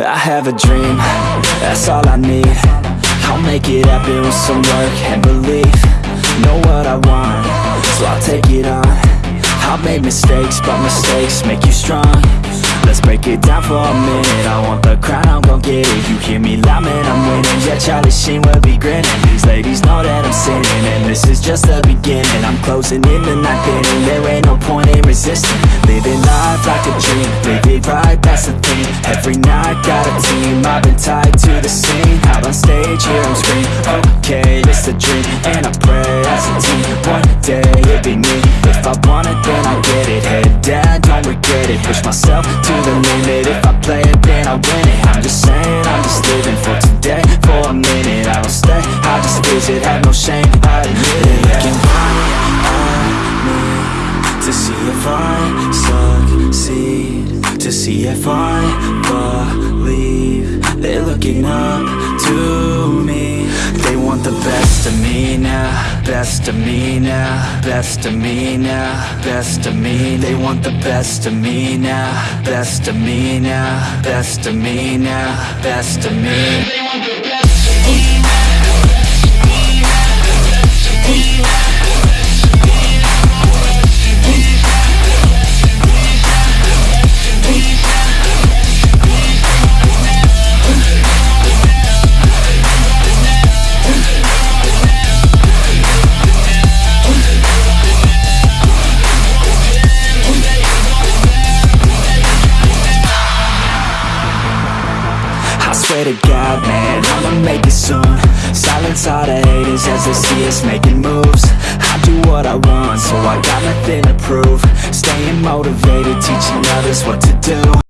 I have a dream, that's all I need. I'll make it happen with some work and belief. Know what I want, so I'll take it on. I've made mistakes, but mistakes make you strong. Let's break it down for a minute. I want the crown, I'm gon' get it. You hear me loud, man, I'm winning. Yeah, Charlie Sheen will be grinning. These ladies know that I'm sinning And this is just the beginning. I'm closing in the night inning There ain't no point in resisting. Living life like a dream Live it right, stage, hear them scream Okay, it's a dream And I pray as a team. One day, it'd be me. If I want it, then I get it. Head down, don't regret it. Push myself to the limit. If I play it, then I win it. I'm just saying, I'm just living for today. For a minute, I don't stay. I just visit, have no shame, I admit it. Looking right at me To see if I succeed To see if I believe They're looking up to Best of me now Best of me now Best of me. They want the best of me now Best of me now Best of me now Best of me swear to God, man, I'ma make it soon. Silence all the haters as they see us making moves. I do what I want, so I got nothing to prove. Staying motivated, teaching others what to do